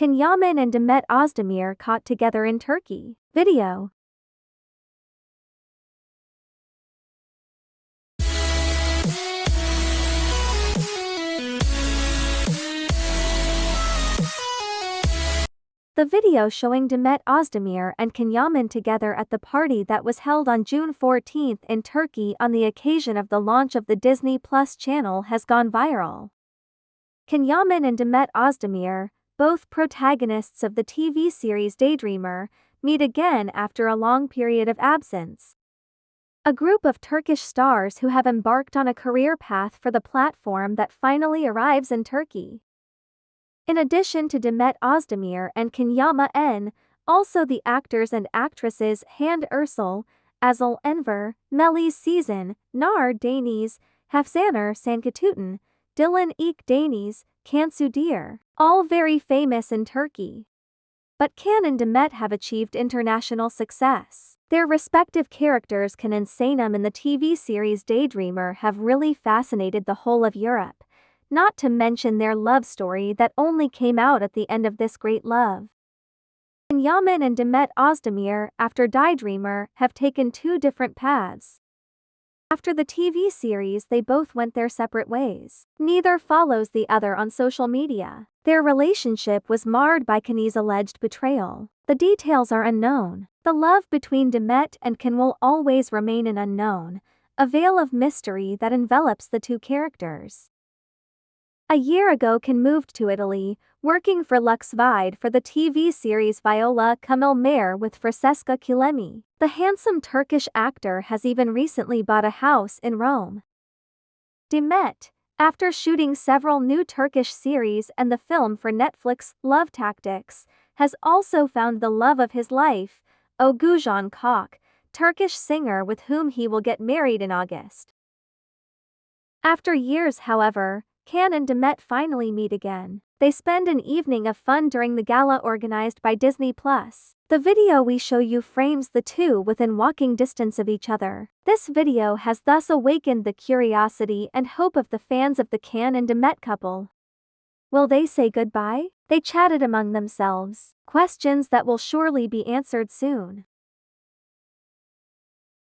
Can Yaman and Demet Özdemir caught together in Turkey? Video. The video showing Demet Özdemir and Can Yaman together at the party that was held on June 14 in Turkey on the occasion of the launch of the Disney Plus channel has gone viral. Can Yaman and Demet Özdemir, both protagonists of the TV series Daydreamer, meet again after a long period of absence. A group of Turkish stars who have embarked on a career path for the platform that finally arrives in Turkey. In addition to Demet Özdemir and Can Yaman, also the actors and actresses Hande Erçel, Aslı Enver, Melis Sezen, Nar Deniz, Hafsanur Sancaktutan, Dilan İlk Deniz, Cansu Dere, all very famous in Turkey. But Can and Demet have achieved international success. Their respective characters Can and Sanem in the TV series Daydreamer have really fascinated the whole of Europe not to mention their love story that only came out at the end of this great love. Yaman and Demet Özdemir, after Daydreamer, have taken two different paths. After the TV series they both went their separate ways. Neither follows the other on social media. Their relationship was marred by Kenny's alleged betrayal. The details are unknown. The love between Demet and Can will always remain an unknown, a veil of mystery that envelops the two characters. A year ago Can moved to Italy, working for Lux Vide for the TV series Viola Come il Mare with Francesca Chillemi. The handsome Turkish actor has even recently bought a house in Rome. Demet, after shooting several new Turkish series and the film for Netflix, Love Tactics, has also found the love of his life, Oğuzhan Koç, Turkish singer with whom he will get married in August. After years however, Can and Demet finally meet again. They spend an evening of fun during the gala organized by Disney+. The video we show you frames the two within walking distance of each other. This video has thus awakened the curiosity and hope of the fans of the Can and Demet couple. Will they say goodbye? They chatted among themselves. Questions that will surely be answered soon.